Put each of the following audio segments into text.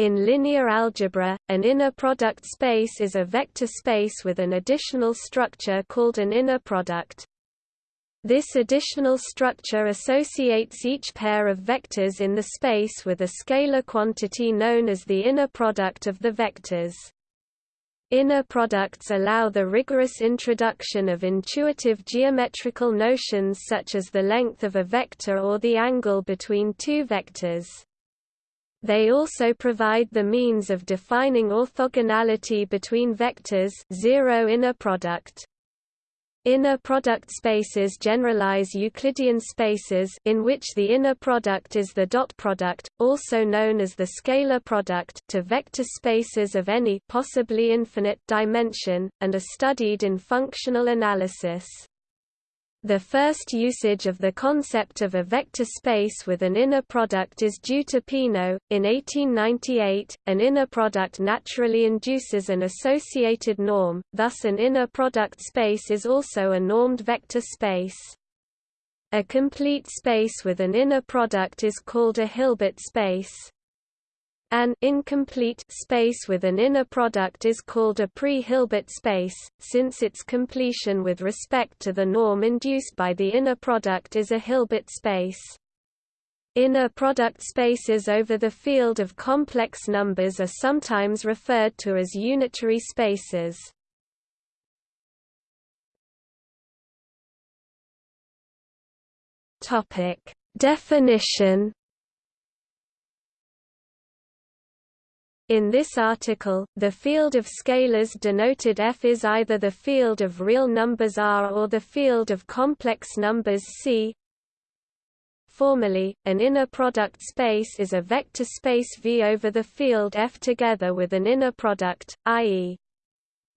In linear algebra, an inner product space is a vector space with an additional structure called an inner product. This additional structure associates each pair of vectors in the space with a scalar quantity known as the inner product of the vectors. Inner products allow the rigorous introduction of intuitive geometrical notions such as the length of a vector or the angle between two vectors. They also provide the means of defining orthogonality between vectors zero inner product. Inner product spaces generalize Euclidean spaces in which the inner product is the dot product, also known as the scalar product, to vector spaces of any possibly infinite dimension, and are studied in functional analysis. The first usage of the concept of a vector space with an inner product is due to Peano. In 1898, an inner product naturally induces an associated norm, thus an inner product space is also a normed vector space. A complete space with an inner product is called a Hilbert space. An incomplete space with an inner product is called a pre-Hilbert space, since its completion with respect to the norm induced by the inner product is a Hilbert space. Inner product spaces over the field of complex numbers are sometimes referred to as unitary spaces. Definition In this article, the field of scalars denoted F is either the field of real numbers R or the field of complex numbers C. Formally, an inner product space is a vector space V over the field F together with an inner product, i.e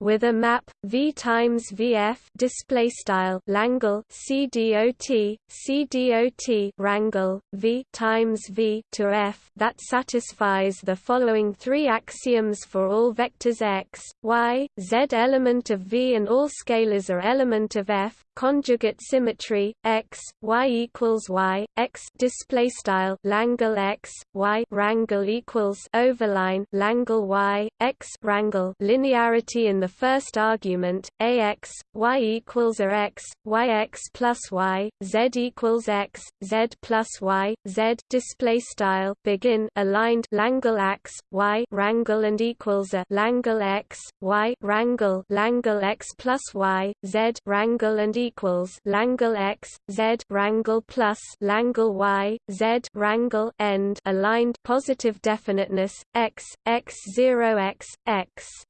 with a map v times vf display style Langle cdot cdot wrangle v times v to f. That satisfies the following three axioms for all vectors x y z element of v and all scalars are element of f. Conjugate symmetry x y equals y x display style Langle x y wrangle equals overline Langle y x wrangle linearity in the first argument ax y equals a x y x plus y z equals x z plus y z display style begin aligned Langle x y wrangle and equals a Langle x y wrangle Langle x plus y z wrangle and equals Langle x z wrangle plus Langle y z wrangle end aligned positive definiteness x x 0 x x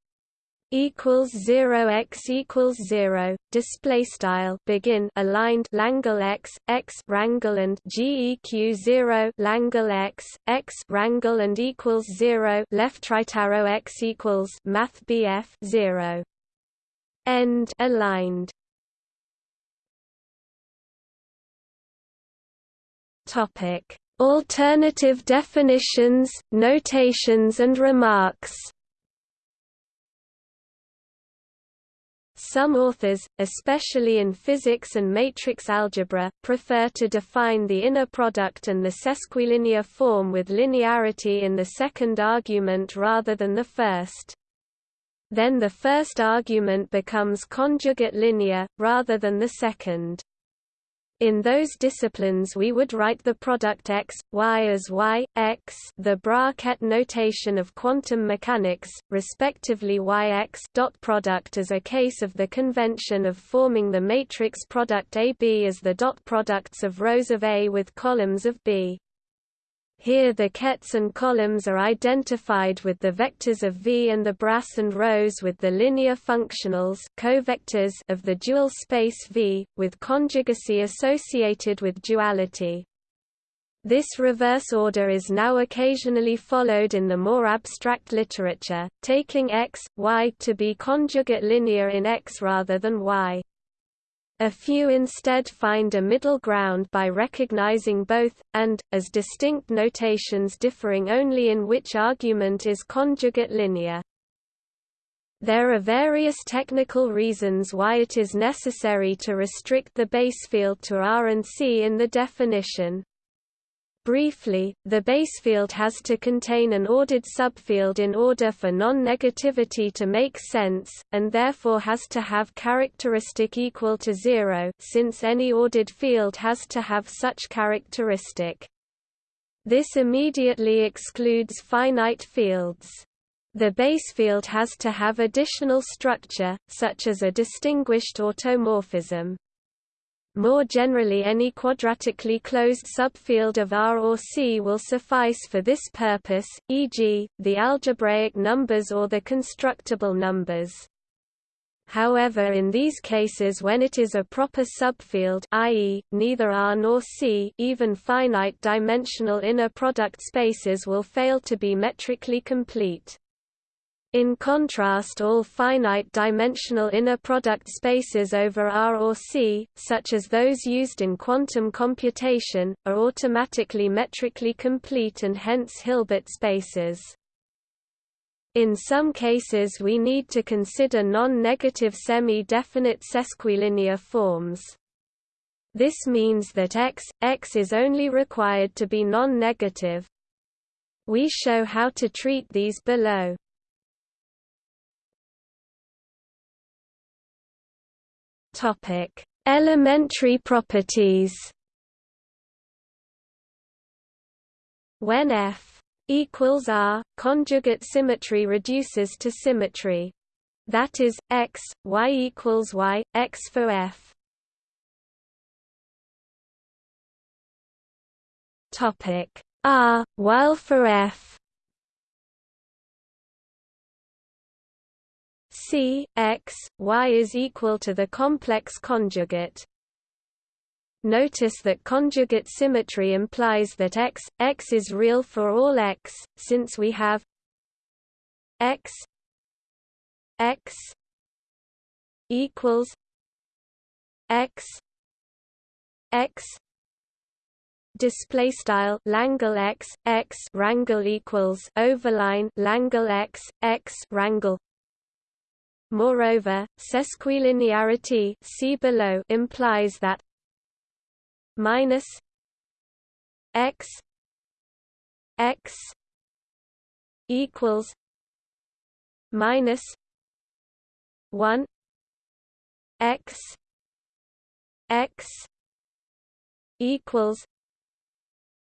equals 0 x equals 0 display style begin aligned Langle x x wrangle and geq 0 Langle x x wrangle and equals 0 left right arrow x equals math bf 0 end aligned. Topic. Alternative definitions notations and remarks Some authors, especially in physics and matrix algebra, prefer to define the inner product and the sesquilinear form with linearity in the second argument rather than the first. Then the first argument becomes conjugate linear, rather than the second. In those disciplines we would write the product x, y as y, x the bracket notation of quantum mechanics, respectively yx dot product as a case of the convention of forming the matrix product AB as the dot products of rows of A with columns of B. Here the kets and columns are identified with the vectors of V and the bras and rows with the linear functionals covectors of the dual space V, with conjugacy associated with duality. This reverse order is now occasionally followed in the more abstract literature, taking x, y to be conjugate linear in x rather than y. A few instead find a middle ground by recognizing both, and, as distinct notations differing only in which argument is conjugate linear. There are various technical reasons why it is necessary to restrict the base field to R and C in the definition. Briefly, the basefield has to contain an ordered subfield in order for non-negativity to make sense, and therefore has to have characteristic equal to zero since any ordered field has to have such characteristic. This immediately excludes finite fields. The basefield has to have additional structure, such as a distinguished automorphism. More generally any quadratically closed subfield of R or C will suffice for this purpose, e.g., the algebraic numbers or the constructible numbers. However in these cases when it is a proper subfield i.e., neither R nor C even finite dimensional inner product spaces will fail to be metrically complete. In contrast all finite-dimensional inner product spaces over R or C, such as those used in quantum computation, are automatically metrically complete and hence Hilbert spaces. In some cases we need to consider non-negative semi-definite sesquilinear forms. This means that x, x is only required to be non-negative. We show how to treat these below. Topic: Elementary properties. When F equals R, conjugate symmetry reduces to symmetry. That is, x, y equals y, x for F. Topic R, while for F C x y is equal to the complex conjugate. Notice that conjugate symmetry implies that x x is real for all x, since we have x x equals x x display style Langle x x rangle equals overline Langle x x rangle Moreover, sesquilinearity see below implies that minus x x equals minus 1 x x equals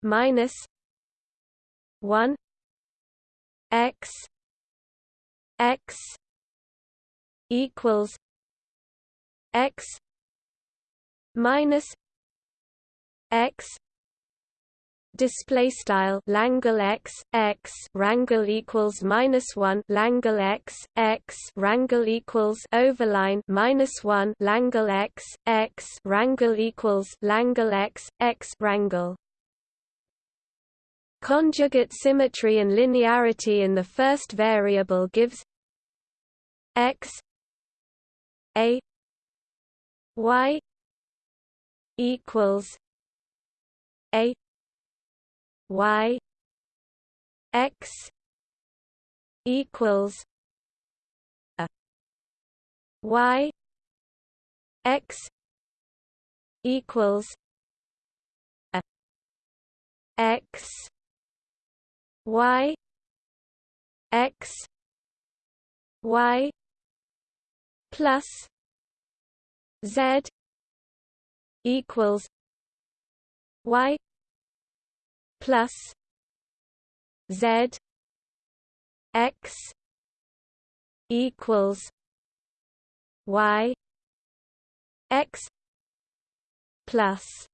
minus 1 x x equals x minus x display style Langle x x rangle equals minus one Langle x x rangle equals overline minus one Langle x x rangle equals Langle x x rangle. Conjugate symmetry and linearity in the first variable gives x a y equals a y x equals a y x equals a x y x y plus Z equals Y plus Z X equals Y X plus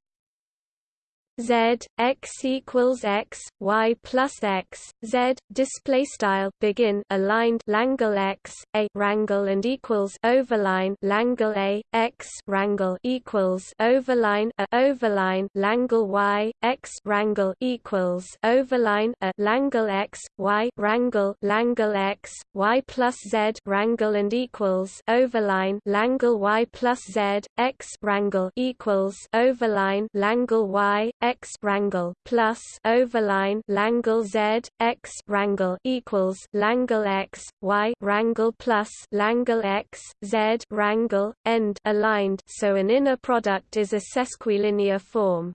Z x equals x y plus x z display style begin aligned Langle x a rangle and equals overline Langle a x rangle equals overline a overline Langle y x rangle equals overline a Langle x y rangle Langle x y plus z rangle and equals overline Langle y plus z x rangle equals overline Langle y x rangle plus overline Langle z x rangle equals Langle x y rangle plus Langle x z rangle end aligned so an inner product is a sesquilinear form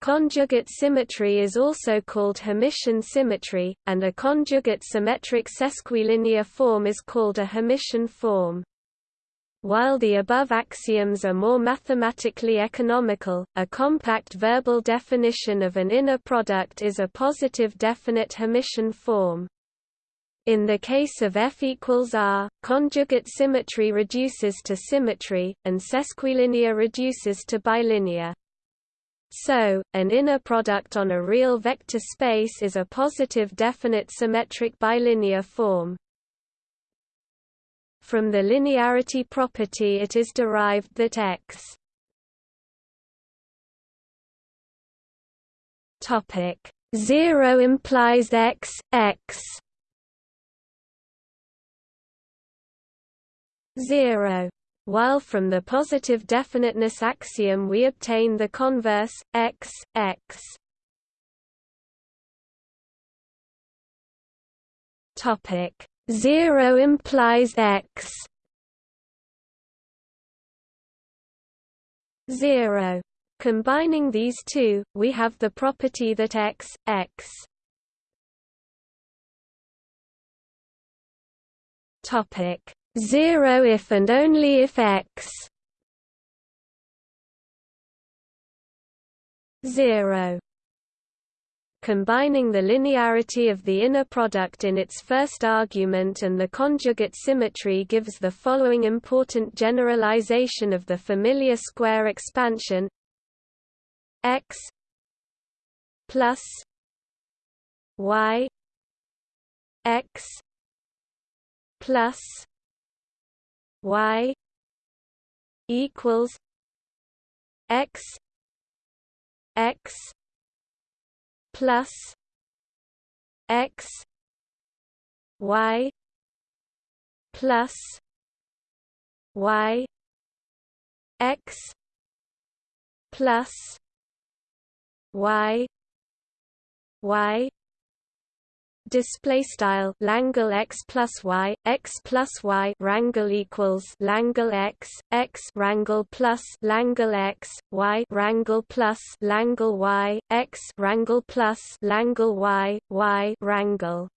Conjugate symmetry is also called Hermitian symmetry, and a conjugate symmetric sesquilinear form is called a Hermitian form. While the above axioms are more mathematically economical, a compact verbal definition of an inner product is a positive definite Hermitian form. In the case of F equals R, conjugate symmetry reduces to symmetry, and sesquilinear reduces to bilinear. So, an inner product on a real vector space is a positive definite symmetric bilinear form. From the linearity property it is derived that X topic 0 implies X, X 0 while from the positive definiteness axiom we obtain the converse, x, x. Topic 0 implies x. 0. Combining these two, we have the property that x, x. Topic. 0 if and only if x. 0 combining the linearity of the inner product in its first argument and the conjugate symmetry gives the following important generalization of the familiar square expansion. X plus y x plus y equals x x plus x y plus y x plus y y display style Langle x plus y x plus y rangle equals Langle x x rangle plus Langle x y rangle plus Langle y x rangle plus Langle y y rangle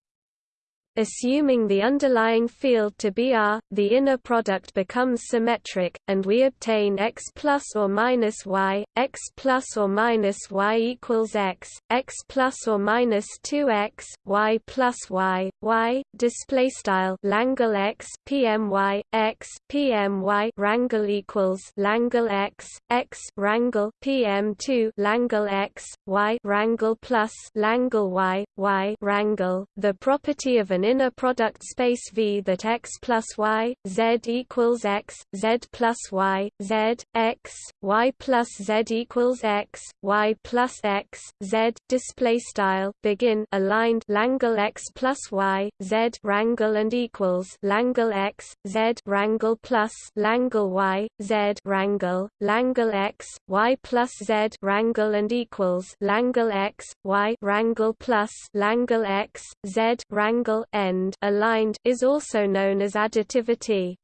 Assuming the underlying field to be R, the inner product becomes symmetric, and we obtain x plus or minus y, x plus or minus y equals x, x plus or minus 2x, y plus y, y. Display style Langle x pmy x pmy rangle equals Langle x x rangle pm2 Langle x y rangle plus Langle y y rangle. The property of an inner product space V that x plus y, z equals x, z plus y, z, x, y plus z equals x, y plus x, z. Display style begin aligned Langle x plus y, z rangle and equals Langle x, z rangle plus Langle y, z rangle, Langle x, y plus z rangle and equals Langle x, y rangle plus Langle x, z rangle end aligned is also known as additivity.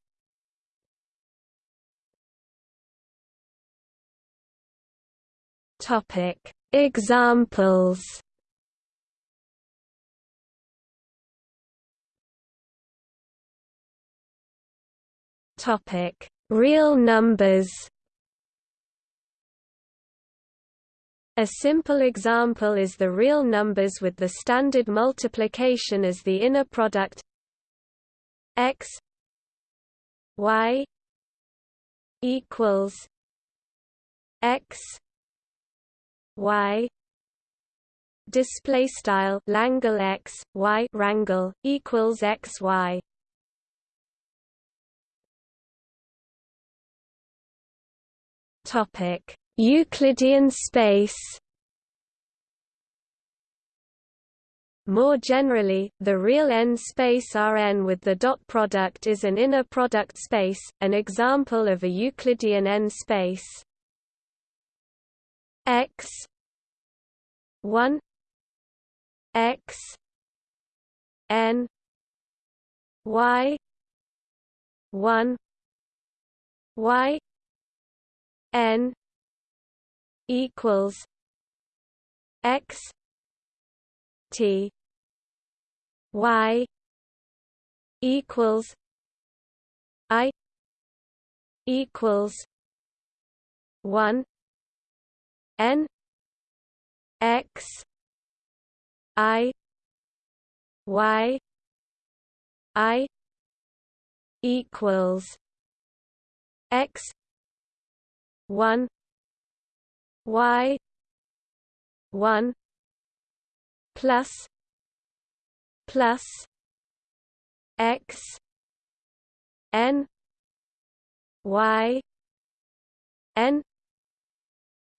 Topic Examples Topic Real numbers A simple example is the real numbers with the standard multiplication as the inner product x y equals x y display style Langle x y rangle equals x y. Topic Euclidean space More generally, the real n-space Rn with the dot product is an inner product space, an example of a Euclidean n-space. x 1 x n y 1 y n equals x t y equals i equals 1 n x i y i equals x 1 y 1 plus plus x n y n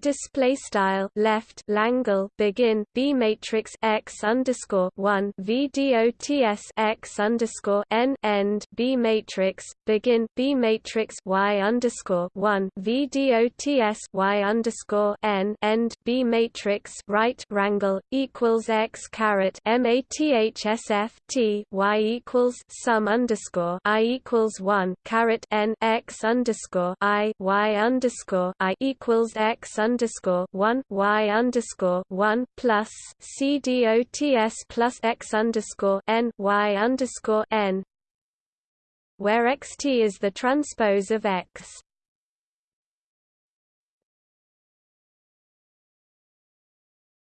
display style left Langle begin B matrix X underscore one V dots X underscore n end B matrix begin B matrix Y underscore one V dots Y underscore n end B matrix right wrangle equals X caret mathsf T Y equals sum underscore I equals one caret n X underscore I Y underscore I equals X underscore underscore one Y underscore one plus C dots plus X underscore N Y underscore N where xt is the transpose of X.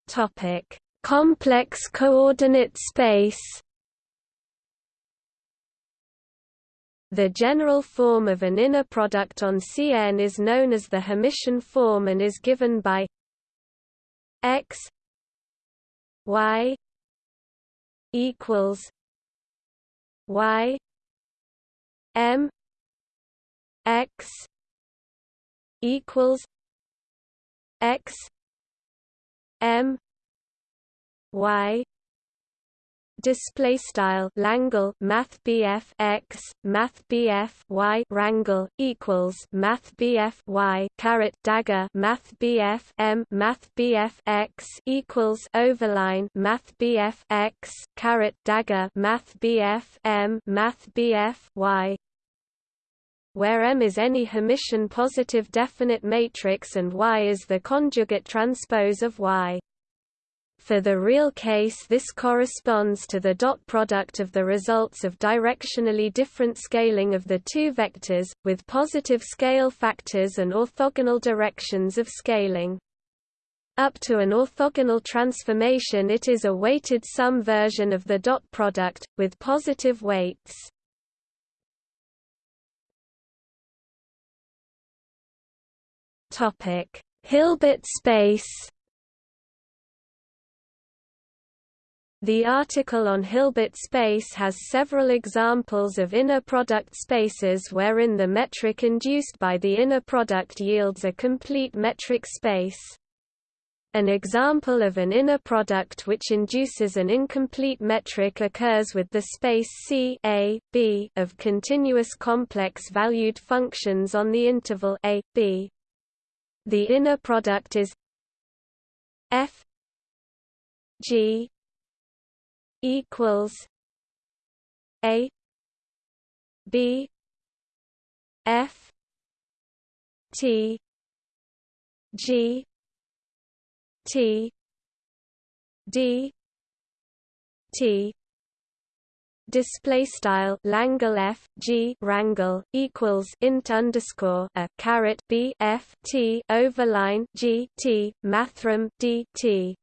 Topic: Complex coordinate space. The general form of an inner product on Cn is known as the Hermitian form and is given by x y equals y m x equals x m y display style Langle Math BF X Math BF Y wrangle equals Math BF Y caret dagger Math BF M Math BF X equals overline Math BF X caret dagger Math BF M Math BF Y where M is any Hermitian positive definite matrix and Y is the conjugate transpose of Y. For the real case this corresponds to the dot product of the results of directionally different scaling of the two vectors, with positive scale factors and orthogonal directions of scaling. Up to an orthogonal transformation it is a weighted sum version of the dot product, with positive weights. Hilbert space The article on Hilbert space has several examples of inner product spaces wherein the metric induced by the inner product yields a complete metric space. An example of an inner product which induces an incomplete metric occurs with the space C a, b of continuous complex-valued functions on the interval a, b. The inner product is f g equals A B F T G T D T. Display style Langle F G wrangle equals int underscore a caret B F T overline G T mathrm D T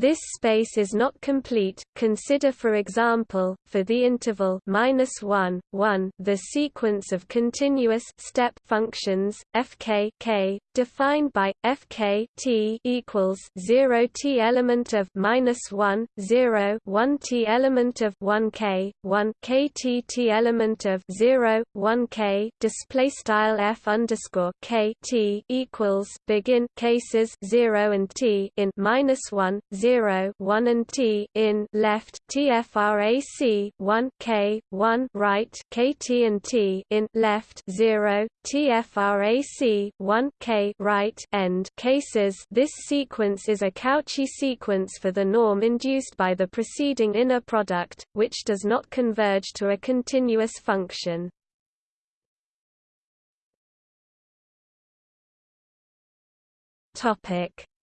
this space is not complete. Consider for example, for the interval -1, 1, the sequence of continuous step functions fk k defined by fk t equals 0 t element of -1, 0, 1 t element of 1 k, 1 k t t element of 0, 1 k display style f underscore k t equals begin cases 0 and t in -1, 0 0 1 and t in left tfrac 1 k 1 right kt and t in left 0 tfrac 1 k right end cases. This sequence is a Cauchy sequence for the norm induced by the preceding inner product which does not converge to a continuous function.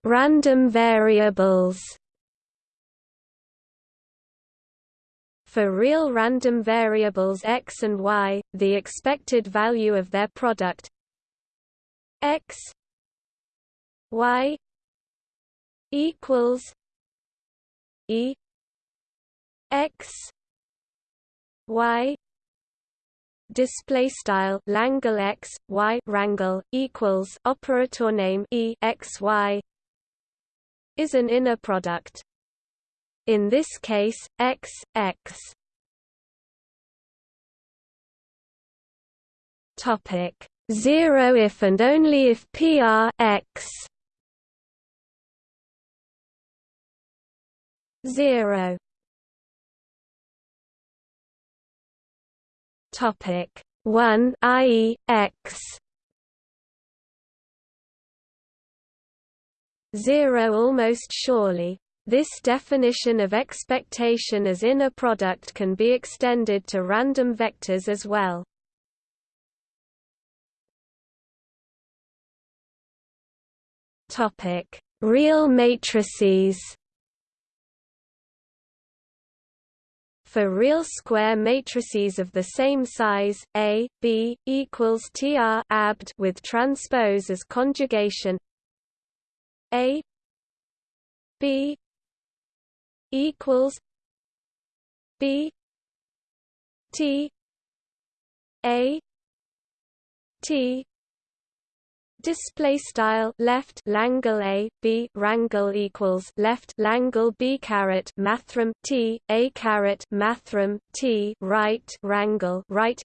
Random variables. For real random variables x and y, the expected value of their product x y equals e x y display style Langle x y wrangle equals operator name e x y is an inner product. In this case, x, x Topic 0 if and only if PR x 0 Topic 1 i.e. x 0 almost surely this definition of expectation as inner product can be extended to random vectors as well. Topic: Real matrices. For real square matrices of the same size, A, B equals TR abd with transpose as conjugation A B equals B T A T display style left Langle A B wrangle equals left Langle B caret mathrm T A caret mathrm T right wrangle right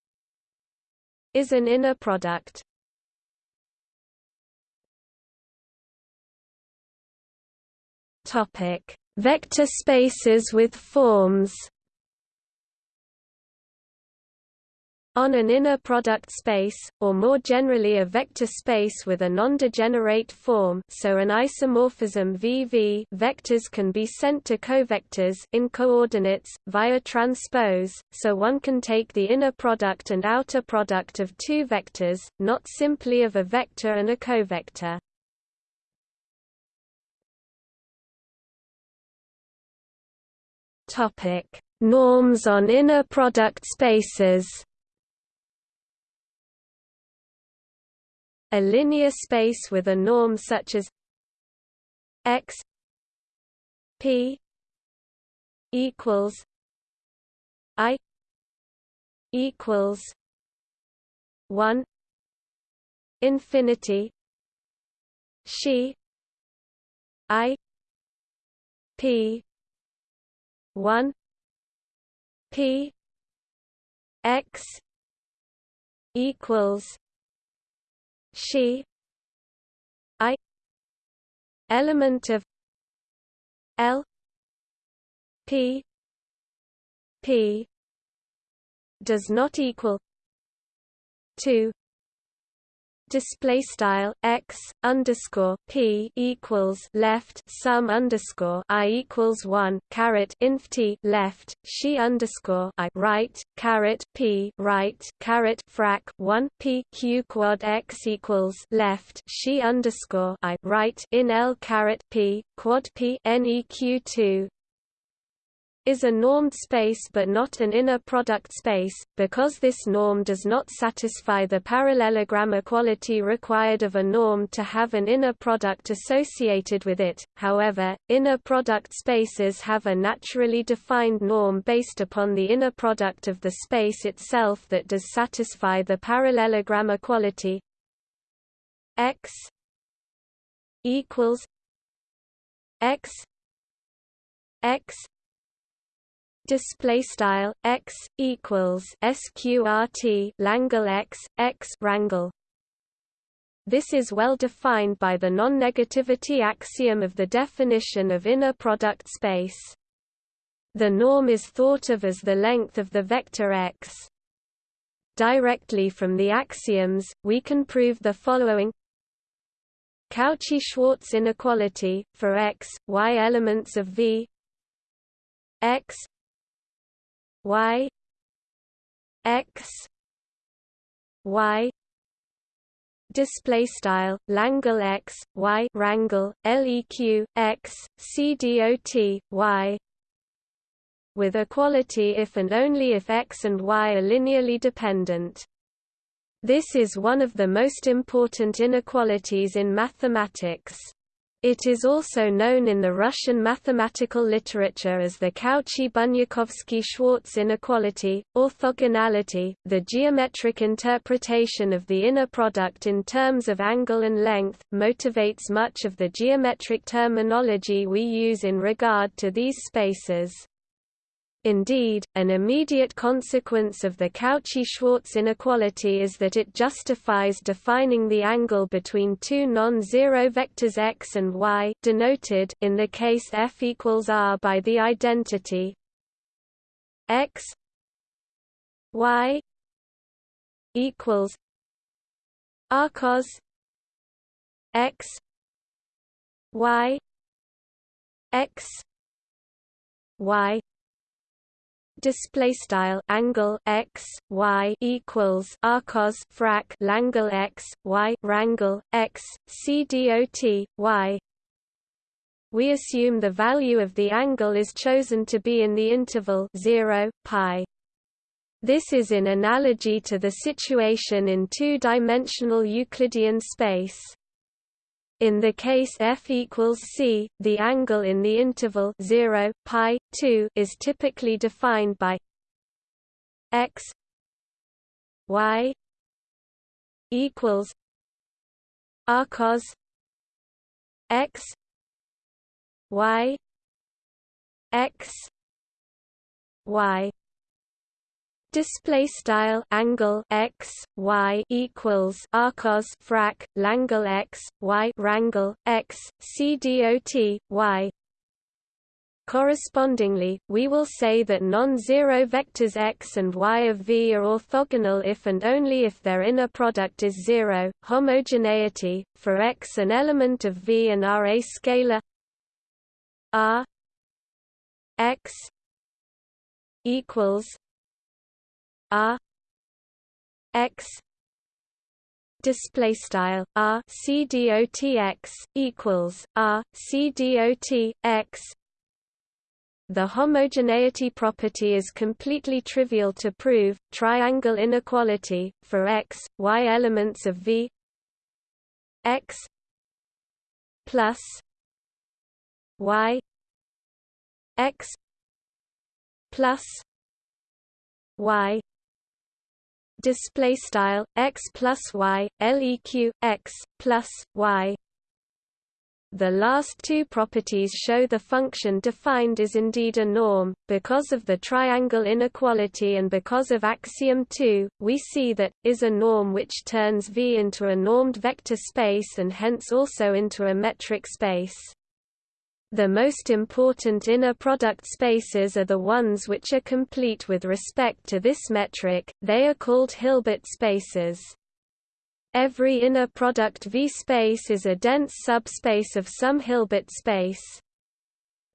is an inner product. Topic. Vector spaces with forms On an inner product space, or more generally a vector space with a non-degenerate form so an isomorphism VV vectors can be sent to covectors in coordinates, via transpose, so one can take the inner product and outer product of two vectors, not simply of a vector and a covector. Norms on inner product spaces. A linear space with a norm such as x p equals i equals 1 infinity she i p 1 p x equals she i element of l p p does not equal 2 display style x underscore p equals left sum underscore i equals one caret inf t left she underscore i right caret p right caret frac one p q quad x equals left she underscore i right in l caret p quad p neq two is a normed space but not an inner product space, because this norm does not satisfy the parallelogram equality required of a norm to have an inner product associated with it. However, inner product spaces have a naturally defined norm based upon the inner product of the space itself that does satisfy the parallelogram equality x equals x x display style x equals sqrt langle x x wrangle. This is well defined by the non-negativity axiom of the definition of inner product space. The norm is thought of as the length of the vector x. Directly from the axioms we can prove the following. Cauchy-Schwarz inequality for x y elements of v x y x y display style Langle x y wrangle leq x c dot y with equality if and only if x and y are linearly dependent. This is one of the most important inequalities in mathematics. It is also known in the Russian mathematical literature as the Cauchy-Bunyakovsky-Schwarz inequality, orthogonality. The geometric interpretation of the inner product in terms of angle and length motivates much of the geometric terminology we use in regard to these spaces. Indeed, an immediate consequence of the Cauchy-Schwarz inequality is that it justifies defining the angle between two non-zero vectors x and y denoted in the case f equals r by the identity x y equals r cos x y x y display style angle x y equals arcos frac langle x y wrangle x c dot y. We assume the value of the angle is chosen to be in the interval 0 pi. This is in analogy to the situation in two-dimensional Euclidean space in the case f equals c, the angle in the interval 0 pi 2 is typically defined by x y equals r cos x y x y display style angle x y equals arcos frac langle x y wrangle x c dot y Correspondingly, we will say that non-zero vectors x and y of V are orthogonal if and only if their inner product is zero. Homogeneity for x an element of V and R a scalar R x equals R X display style R C D O T X equals R C D O T X the homogeneity property is completely trivial to prove. Triangle inequality for x, y elements of V x plus y x plus y display style x plus y leq x plus y the last two properties show the function defined is indeed a norm. Because of the triangle inequality and because of axiom 2, we see that, is a norm which turns V into a normed vector space and hence also into a metric space. The most important inner product spaces are the ones which are complete with respect to this metric, they are called Hilbert spaces. Every inner product V space is a dense subspace of some Hilbert space.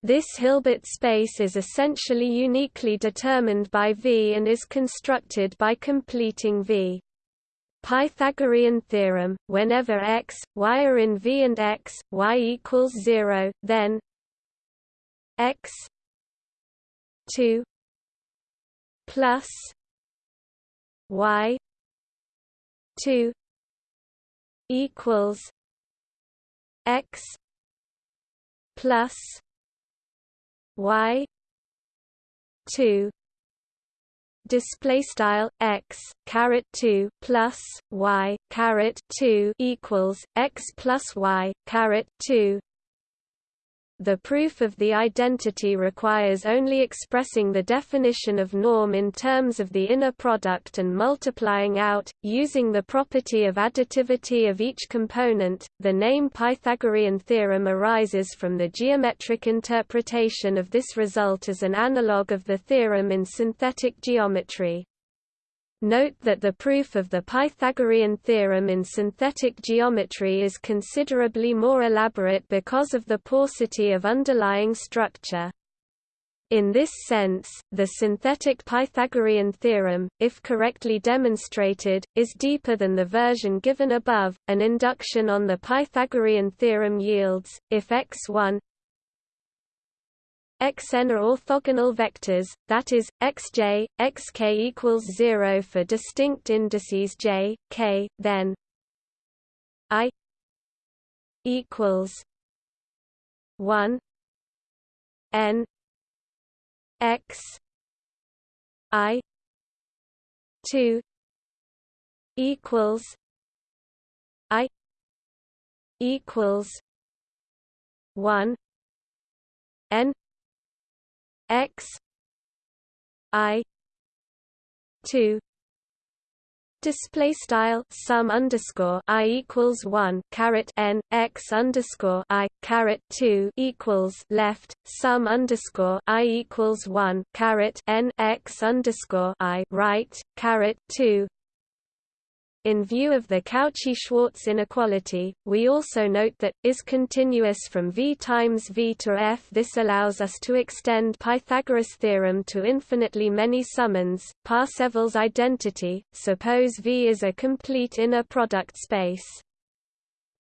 This Hilbert space is essentially uniquely determined by V and is constructed by completing V. Pythagorean theorem, whenever x, y are in V and x, y equals 0, then x 2 plus y 2 equals x plus y 2 display style x caret 2 plus y caret 2 equals x plus y caret 2 the proof of the identity requires only expressing the definition of norm in terms of the inner product and multiplying out, using the property of additivity of each component. The name Pythagorean theorem arises from the geometric interpretation of this result as an analogue of the theorem in synthetic geometry. Note that the proof of the Pythagorean theorem in synthetic geometry is considerably more elaborate because of the paucity of underlying structure. In this sense, the synthetic Pythagorean theorem, if correctly demonstrated, is deeper than the version given above. An induction on the Pythagorean theorem yields, if x1 xn are orthogonal vectors, that is, xj, xk equals 0 for distinct indices j, k, then i equals 1 n x i 2 equals i equals 1 n x i 2 Display style sum underscore i equals one caret n x underscore i caret two equals left sum underscore i equals one caret n x underscore i right caret two in view of the Cauchy-Schwarz inequality, we also note that, is continuous from V times V to F. This allows us to extend Pythagoras' theorem to infinitely many summands. Parseval's identity, suppose V is a complete inner product space.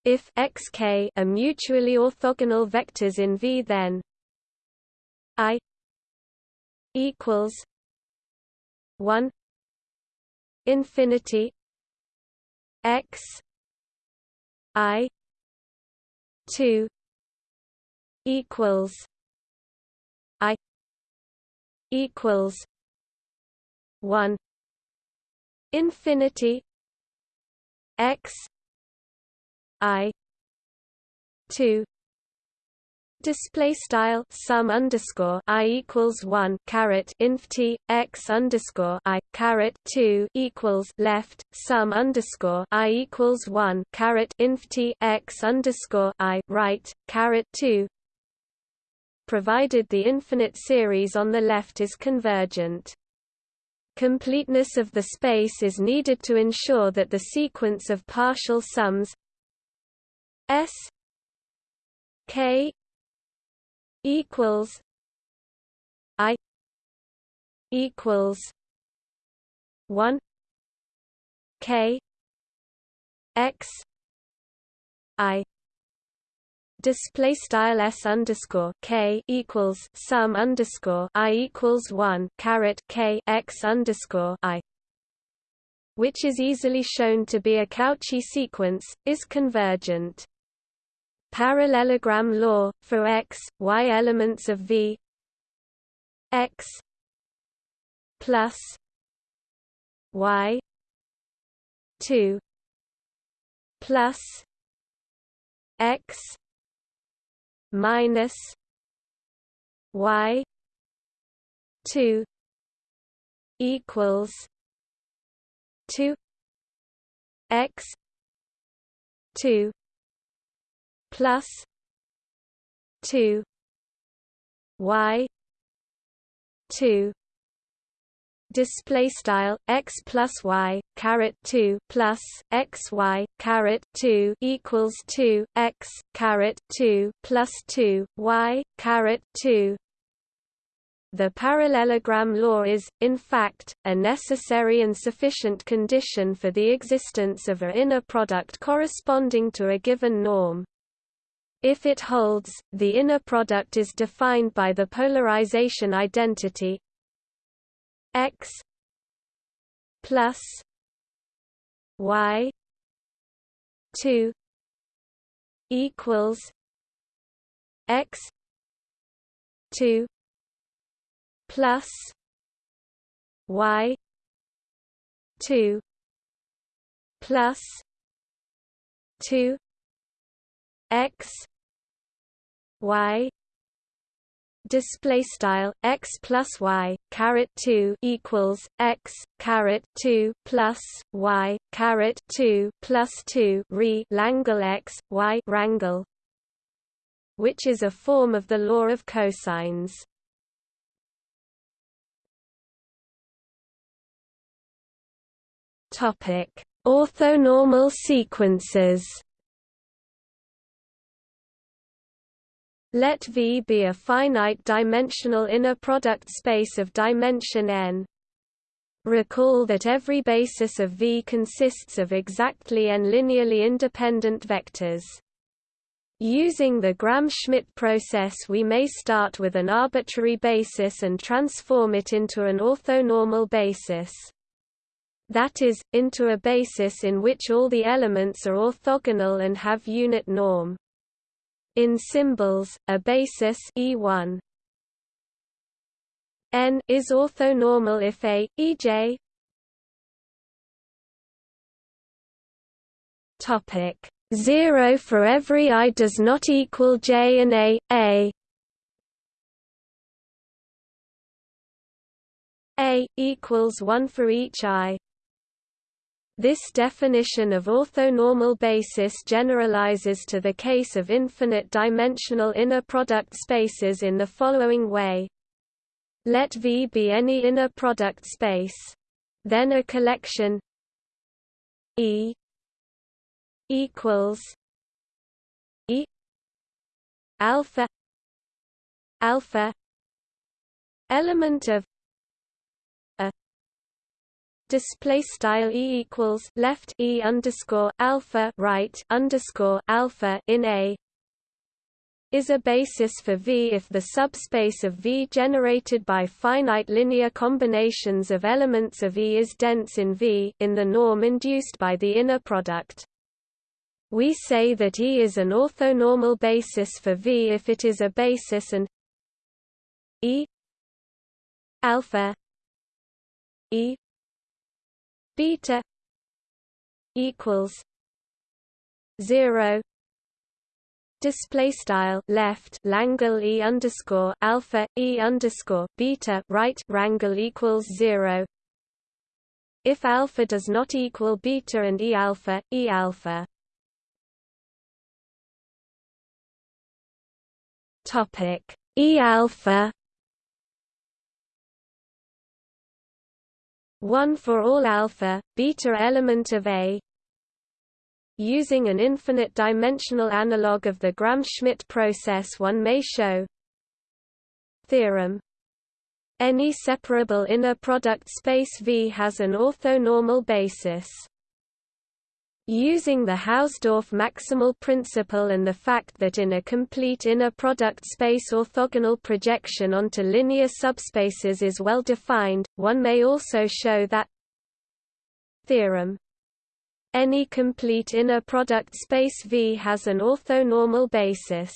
If xk are mutually orthogonal vectors in V then I equals 1 infinity x i 2 equals i equals 1 infinity x i 2 Display style sum underscore i equals one caret inf t x underscore i caret two equals left sum underscore i equals one caret inf t x underscore i right caret two. Provided the infinite series on the left is convergent. Completeness of the space is needed to ensure that the sequence of partial sums S K equals I equals one K X I display style s underscore k equals sum underscore i equals one caret k x underscore i, which is easily shown to be a Cauchy sequence, is convergent. Parallelogram law, for x, y elements of V x plus y 2 plus x minus y 2 equals 2 x 2 plus 2 y 2 display style x plus y caret 2 plus x y caret 2 equals 2 x caret 2 plus 2 y caret 2 the parallelogram law is, in fact, a necessary and sufficient condition for the existence of a inner product corresponding to a given norm. If it holds, the inner product is defined by the polarization identity x plus y 2 equals x 2 plus y 2 plus 2 x y display style x plus y caret 2 equals x caret 2 plus y caret 2 plus 2 re Langle x y rangle which is a form of the law of cosines. Topic orthonormal sequences Let V be a finite-dimensional inner product space of dimension n. Recall that every basis of V consists of exactly n linearly independent vectors. Using the Gram-Schmidt process we may start with an arbitrary basis and transform it into an orthonormal basis. That is, into a basis in which all the elements are orthogonal and have unit norm. In symbols, a basis E1 n is orthonormal if A, ej topic. 0 for every i does not equal j and a a. A equals 1 for each i this definition of orthonormal basis generalizes to the case of infinite-dimensional inner product spaces in the following way. Let V be any inner product space. Then a collection E equals E alpha alpha element of display style e equals left e underscore alpha right underscore alpha in a is a basis for V if the subspace of V generated by finite linear combinations of elements of E is dense in V in the norm induced by the inner product. We say that E is an orthonormal basis for V if it is a basis and E alpha E beta equals zero display style left Langle e underscore alpha e underscore beta right rangle equals zero. If alpha does not equal beta and e alpha e alpha. Topic. E alpha 1 for all alpha, beta element of A. Using an infinite-dimensional analog of the Gram-Schmidt process one may show Theorem. Any separable inner product space V has an orthonormal basis Using the Hausdorff maximal principle and the fact that in a complete inner product space orthogonal projection onto linear subspaces is well defined, one may also show that theorem any complete inner product space V has an orthonormal basis.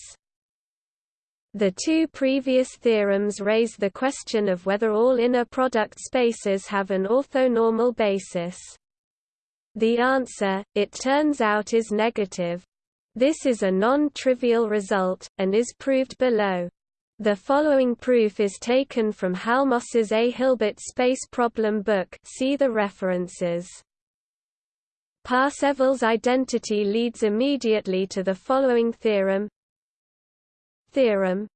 The two previous theorems raise the question of whether all inner product spaces have an orthonormal basis. The answer, it turns out is negative. This is a non-trivial result, and is proved below. The following proof is taken from Halmos's A. Hilbert space problem book see the references. Parseval's identity leads immediately to the following theorem Theorem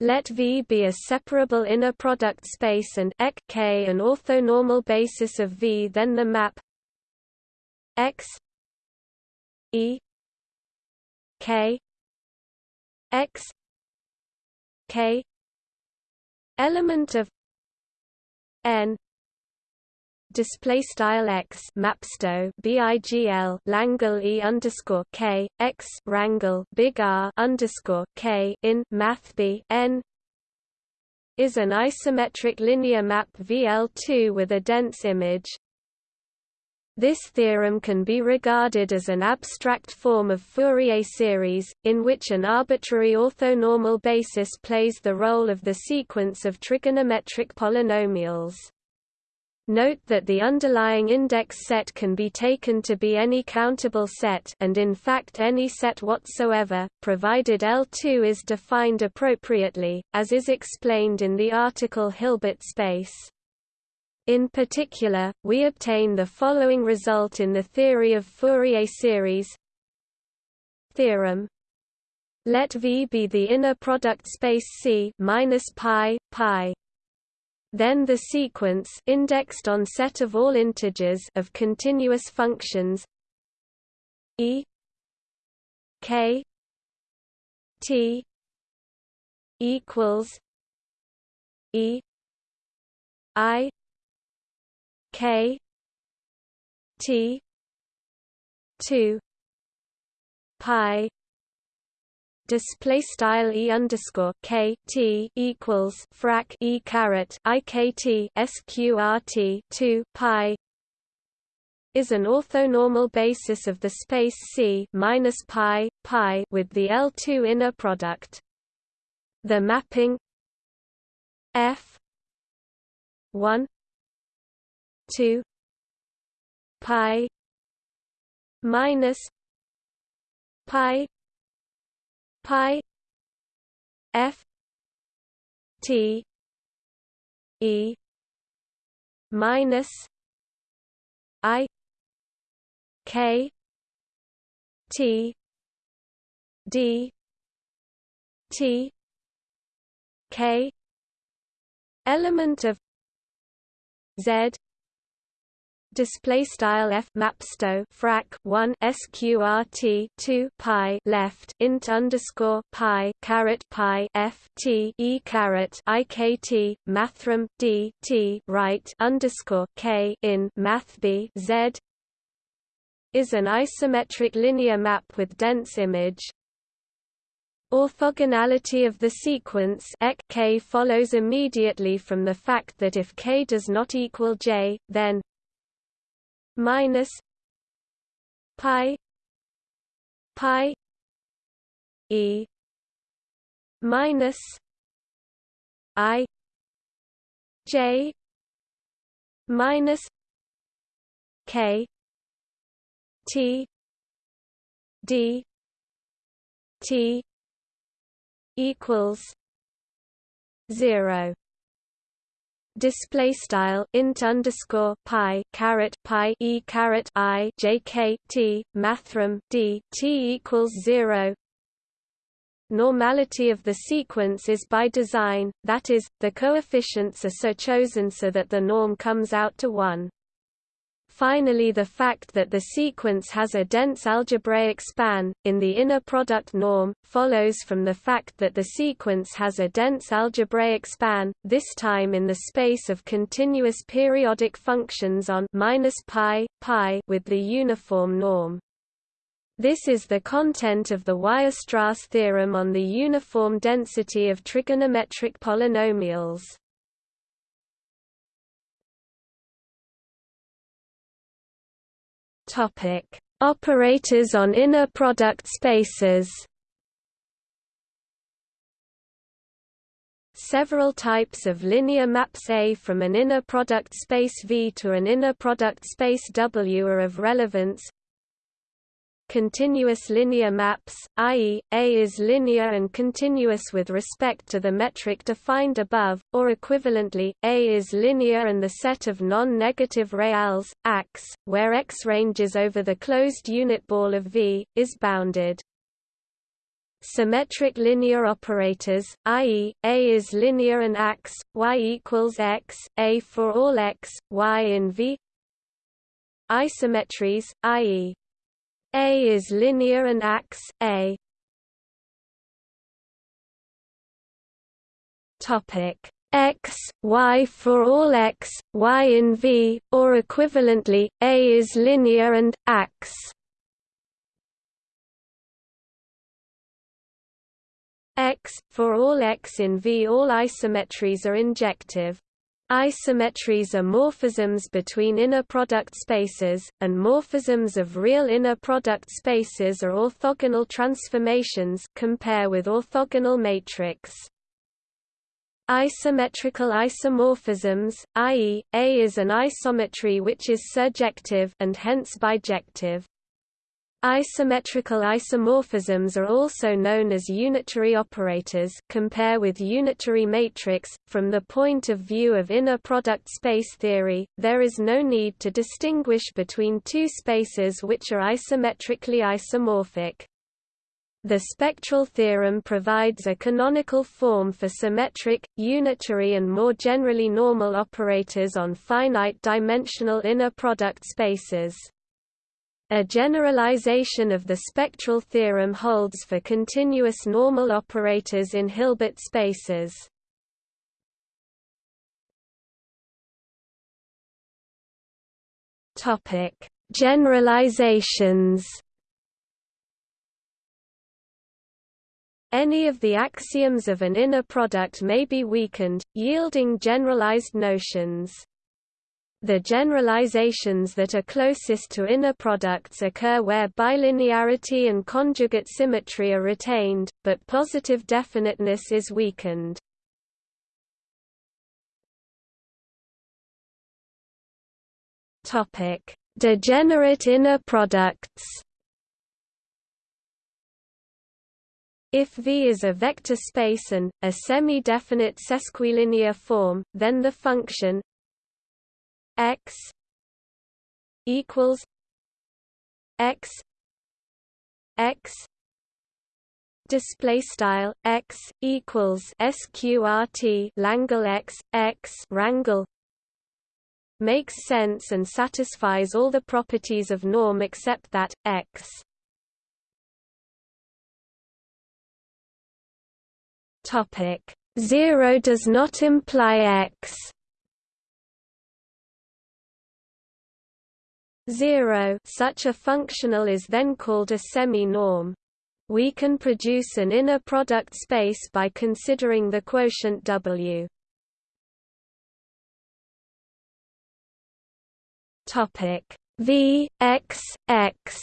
let V be a separable inner product space and K an orthonormal basis of V then the map x e k x k element of n display style x mapsto bigl langle e underscore k x rangle big R underscore k in math b n is an isometric linear map VL2 with a dense image this theorem can be regarded as an abstract form of Fourier series, in which an arbitrary orthonormal basis plays the role of the sequence of trigonometric polynomials. Note that the underlying index set can be taken to be any countable set and in fact any set whatsoever, provided L2 is defined appropriately, as is explained in the article Hilbert space. In particular, we obtain the following result in the theory of Fourier series. Theorem. Let V be the inner product space C minus pi pi. Then the sequence indexed on set of all integers of continuous functions. E. K. T. equals E. I K T two pi display style e underscore k t equals frac e caret i k t sqrt 2 pi is an orthonormal basis of the space C minus pi pi with the L2 inner product. The mapping F 1 2 pi minus pi pi f t e minus i k t d t k element of z display style f mapsto frac 1 sqrt 2 pi left int underscore pi caret pi f t e caret ikt mathrm d t right underscore k in math b z is an isometric linear map with dense image. Orthogonality of the sequence k follows immediately from the fact that if k does not equal j, then minus pi pi e minus i j minus k t d t equals 0 display style int underscore pi caret pi e caret i j k t mathrm d t equals zero. Normality of the sequence is by design, that is, the coefficients are so chosen so that the norm comes out to 1. Finally the fact that the sequence has a dense algebraic span, in the inner product norm, follows from the fact that the sequence has a dense algebraic span, this time in the space of continuous periodic functions on minus pi, pi with the uniform norm. This is the content of the Weierstrass theorem on the uniform density of trigonometric polynomials. Topic: Operators on inner product spaces. Several types of linear maps A from an inner product space V to an inner product space W are of relevance continuous linear maps, i.e., A is linear and continuous with respect to the metric defined above, or equivalently, A is linear and the set of non-negative reals, AX, where X ranges over the closed unit ball of V, is bounded. Symmetric linear operators, i.e., A is linear and AX, Y equals X, A for all X, Y in V Isometries, i.e. A is linear and AX A. Topic X, Y for all X, Y in V, or equivalently, A is linear and AX. X, for all X in V all isometries are injective. Isometries are morphisms between inner product spaces, and morphisms of real inner product spaces are orthogonal transformations compare with orthogonal matrix. Isometrical isomorphisms, i.e., A is an isometry which is surjective and hence bijective. Isometrical isomorphisms are also known as unitary operators compare with unitary matrix. From the point of view of inner product space theory, there is no need to distinguish between two spaces which are isometrically isomorphic. The spectral theorem provides a canonical form for symmetric, unitary and more generally normal operators on finite dimensional inner product spaces. A generalization of the spectral theorem holds for continuous normal operators in Hilbert spaces. Topic: Generalizations. Any of the axioms of an inner product may be weakened, yielding generalized notions. The generalizations that are closest to inner products occur where bilinearity and conjugate symmetry are retained, but positive definiteness is weakened. Topic: Degenerate inner products. If V is a vector space and a semi-definite sesquilinear form, then the function x equals x x display style x equals sqrt langle x x rangle makes sense and satisfies all the properties of norm except that x. Topic 0 does not imply x 0 such a functional is then called a semi-norm. We can produce an inner product space by considering the quotient W. Topic V x x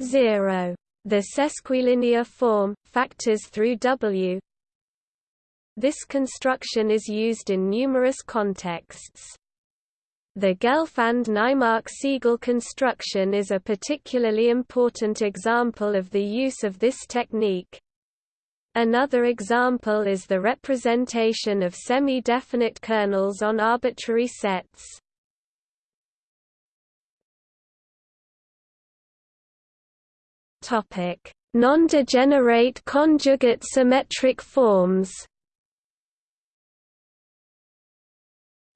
0 the sesquilinear form factors through W this construction is used in numerous contexts. The Gelfand-Naimark-Segal construction is a particularly important example of the use of this technique. Another example is the representation of semi-definite kernels on arbitrary sets. Non-degenerate conjugate symmetric forms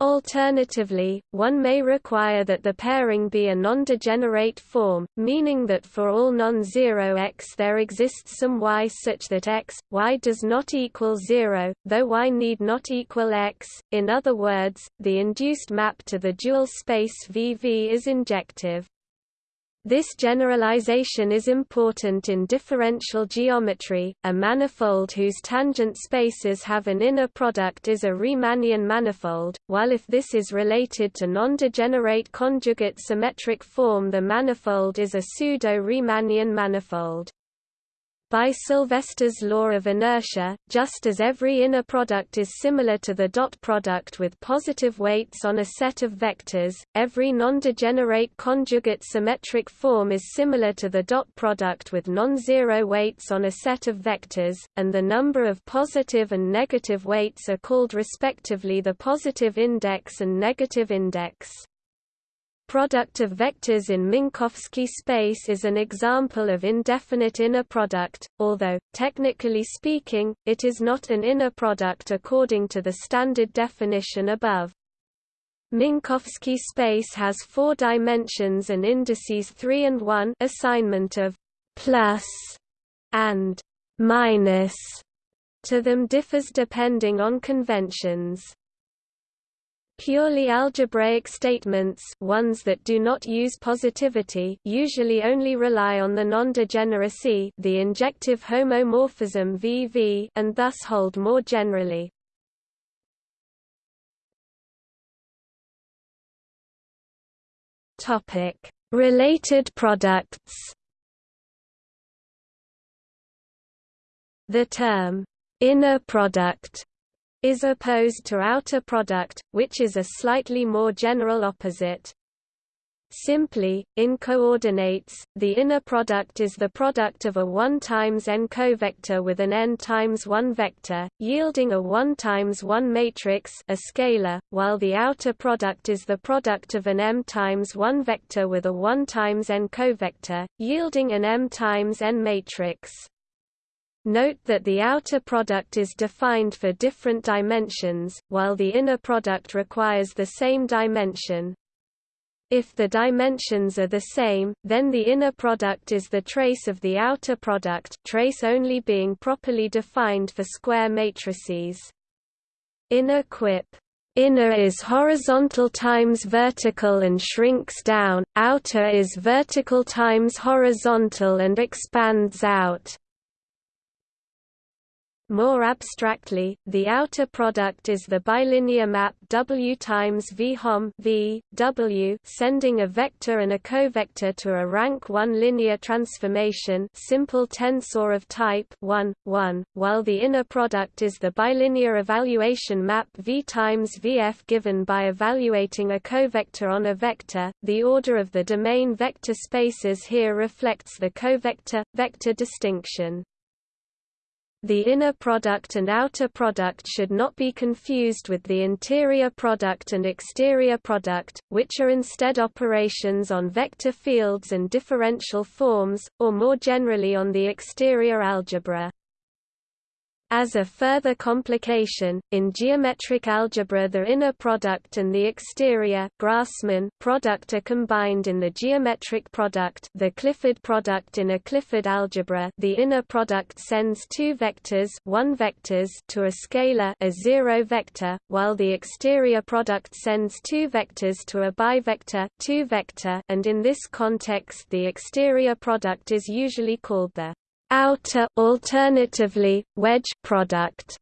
Alternatively, one may require that the pairing be a non-degenerate form, meaning that for all non-zero x there exists some y such that x, y does not equal 0, though y need not equal x. In other words, the induced map to the dual space VV is injective. This generalization is important in differential geometry. A manifold whose tangent spaces have an inner product is a Riemannian manifold, while if this is related to non-degenerate conjugate symmetric form the manifold is a pseudo-Riemannian manifold. By Sylvester's law of inertia, just as every inner product is similar to the dot product with positive weights on a set of vectors, every non-degenerate conjugate symmetric form is similar to the dot product with non-zero weights on a set of vectors, and the number of positive and negative weights are called respectively the positive index and negative index. Product of vectors in Minkowski space is an example of indefinite inner product, although, technically speaking, it is not an inner product according to the standard definition above. Minkowski space has four dimensions and indices 3 and 1 assignment of plus and minus to them differs depending on conventions. Purely algebraic statements ones that do not use positivity usually only rely on the non-degeneracy the injective homomorphism VV and thus hold more generally. Related products The term, inner product is opposed to outer product, which is a slightly more general opposite. Simply, in coordinates, the inner product is the product of a 1 times n covector with an n times 1 vector, yielding a 1 times 1 matrix a scalar, while the outer product is the product of an m times 1 vector with a 1 times n covector, yielding an m times n matrix. Note that the outer product is defined for different dimensions, while the inner product requires the same dimension. If the dimensions are the same, then the inner product is the trace of the outer product trace only being properly defined for square matrices. Inner quip Inner is horizontal times vertical and shrinks down, outer is vertical times horizontal and expands out. More abstractly, the outer product is the bilinear map W times V hom v, w sending a vector and a covector to a rank 1 linear transformation simple tensor of type 1, 1, while the inner product is the bilinear evaluation map V times Vf given by evaluating a covector on a vector. The order of the domain vector spaces here reflects the covector-vector distinction. The inner product and outer product should not be confused with the interior product and exterior product, which are instead operations on vector fields and differential forms, or more generally on the exterior algebra. As a further complication, in geometric algebra the inner product and the exterior Grassmann product are combined in the geometric product the Clifford product in a Clifford algebra. The inner product sends two vectors one vectors to a scalar a zero vector, while the exterior product sends two vectors to a bivector two vector and in this context the exterior product is usually called the outer alternatively, wedge product.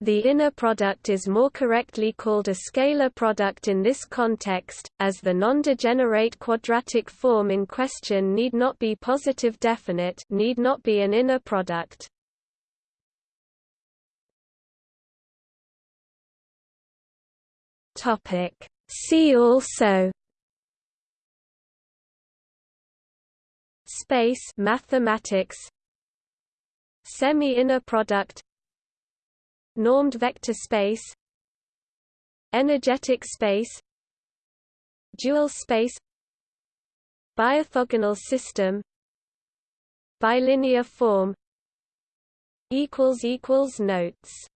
The inner product is more correctly called a scalar product in this context, as the non-degenerate quadratic form in question need not be positive definite need not be an inner product. See also Space mathematics Semi-inner product Normed vector space Energetic space Dual space Biorthogonal system Bilinear form equals equals Notes